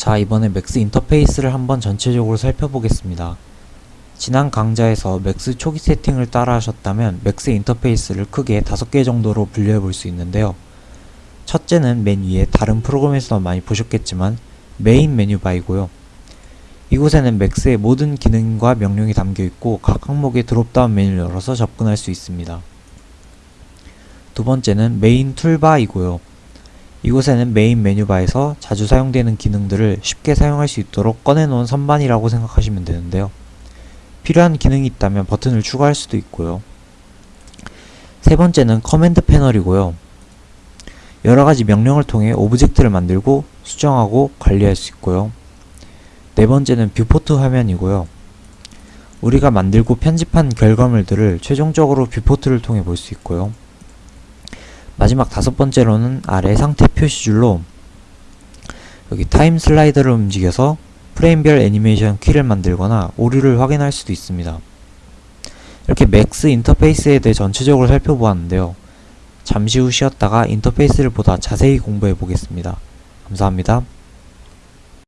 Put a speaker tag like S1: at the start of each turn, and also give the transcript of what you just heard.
S1: 자 이번에 맥스 인터페이스를 한번 전체적으로 살펴보겠습니다. 지난 강좌에서 맥스 초기 세팅을 따라 하셨다면 맥스 인터페이스를 크게 5개 정도로 분류해 볼 수 있는데요. 첫째는 맨 위에 다른 프로그램에서 많이 보셨겠지만 메인 메뉴 바이고요. 이곳에는 맥스의 모든 기능과 명령이 담겨 있고 각 항목의 dropdown 메뉴를 열어서 접근할 수 있습니다. 두 번째는 메인 toolbar이고요. 이곳에는 메인 메뉴바에서 자주 사용되는 기능들을 쉽게 사용할 수 있도록 꺼내놓은 선반이라고 생각하시면 되는데요. 필요한 기능이 있다면 버튼을 추가할 수도 있고요. 세 번째는 command 패널이고요. 여러가지 명령을 통해 object를 만들고 수정하고 관리할 수 있고요. 네 번째는 viewport 화면이고요. 우리가 만들고 편집한 결과물들을 최종적으로 viewport를 통해 볼 수 있고요. 마지막 다섯 번째로는 아래 상태 표시줄로 여기 time slider를 움직여서 프레임별 애니메이션 키를 만들거나 오류를 확인할 수도 있습니다. 이렇게 맥스 인터페이스에 대해 전체적으로 살펴보았는데요. 잠시 후 쉬었다가 인터페이스를 보다 자세히 공부해 보겠습니다. 감사합니다.